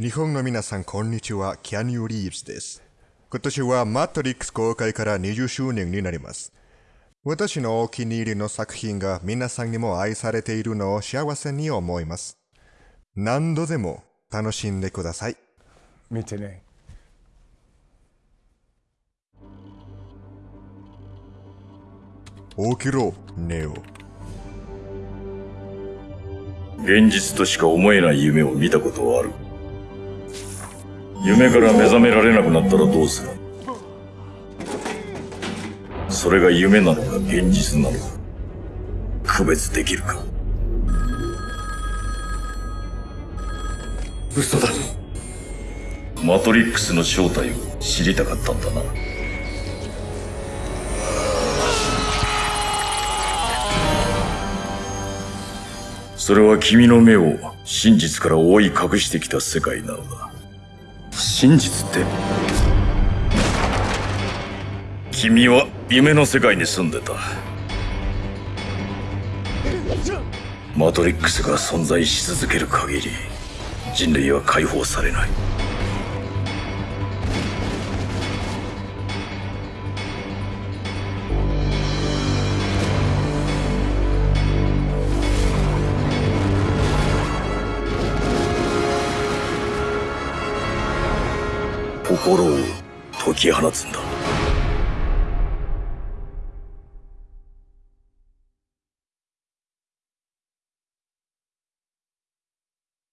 日本の皆さん、こんにちは。キャニオ・リーブスです。今年はマトリックス公開から20周年になります。私のお気に入りの作品が皆さんにも愛されているのを幸せに思います。何度でも楽しんでください。見てね。起きろ、ネオ。現実としか思えない夢を見たことはある。夢から目覚められなくなったらどうする？それが夢なのか現実なのか？区別できるか？嘘だ。マトリックスの正体を知りたかったんだな。それは君の目を真実から覆い隠してきた世界なのだ。真実って君は夢の世界に住んでた。マトリックスが存在し続ける限り、人類は解放されない。心を解き放つんだ。